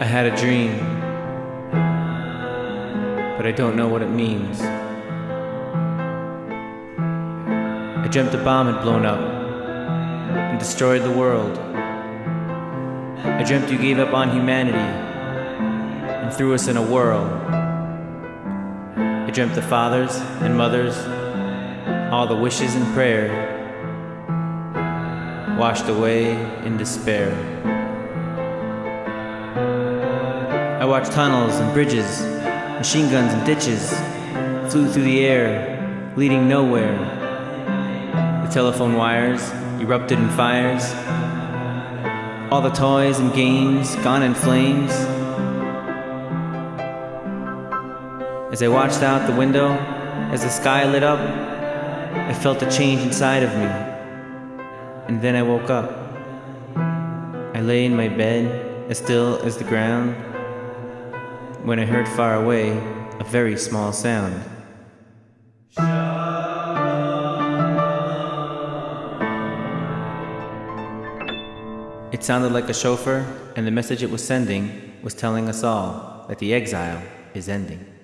I had a dream, but I don't know what it means. I dreamt a bomb had blown up and destroyed the world. I dreamt you gave up on humanity and threw us in a whirl. I dreamt the fathers and mothers, all the wishes and prayer, washed away in despair. Watched tunnels and bridges, machine guns and ditches, flew through the air, leading nowhere. The telephone wires erupted in fires. All the toys and games gone in flames. As I watched out the window, as the sky lit up, I felt a change inside of me. And then I woke up. I lay in my bed, as still as the ground, when I heard far away a very small sound. It sounded like a shofar, and the message it was sending was telling us all that the exile is ending.